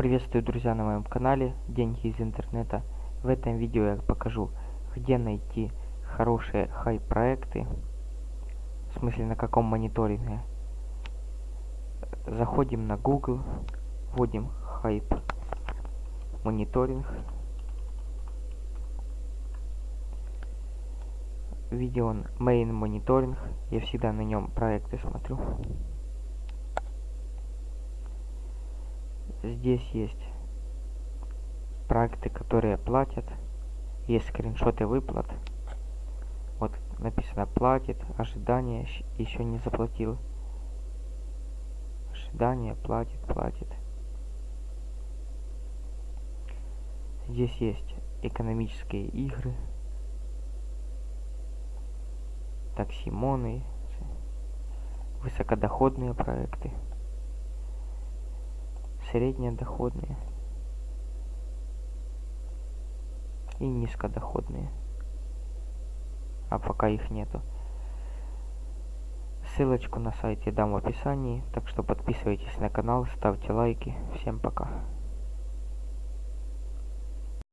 Приветствую, друзья, на моем канале Деньги из интернета. В этом видео я покажу, где найти хорошие хай-проекты. В смысле, на каком мониторинге. Заходим на Google, вводим хайп мониторинг. Видео main мониторинг. Я всегда на нем проекты смотрю. Здесь есть проекты, которые платят. Есть скриншоты выплат. Вот написано платит, ожидание, еще не заплатил. Ожидание, платит, платит. Здесь есть экономические игры. Таксимоны. Высокодоходные проекты среднедоходные и низкодоходные. А пока их нету. Ссылочку на сайт я дам в описании, так что подписывайтесь на канал, ставьте лайки. Всем пока.